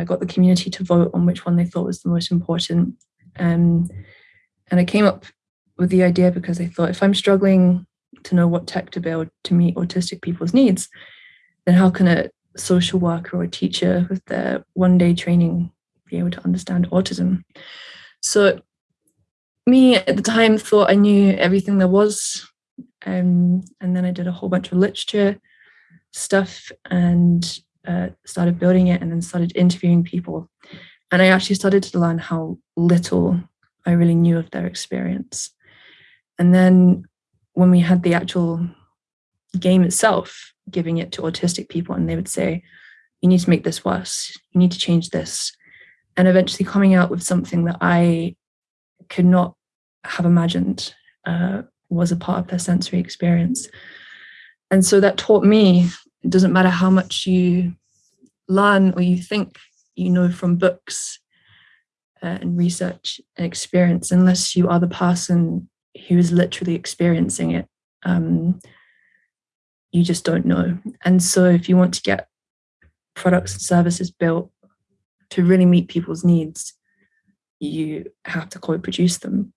uh, got the community to vote on which one they thought was the most important. Um, and I came up with the idea because I thought if I'm struggling to know what tech to build to meet autistic people's needs, then how can a social worker or a teacher with their one day training be able to understand autism? So me at the time thought I knew everything there was. Um, and then I did a whole bunch of literature stuff and uh, started building it and then started interviewing people. And I actually started to learn how little I really knew of their experience. And then when we had the actual game itself, giving it to autistic people, and they would say, you need to make this worse, you need to change this. And eventually coming out with something that I could not have imagined uh, was a part of their sensory experience. And so that taught me it doesn't matter how much you learn or you think you know from books uh, and research and experience, unless you are the person who is literally experiencing it, um, you just don't know. And so if you want to get products and services built to really meet people's needs, you have to co-produce them.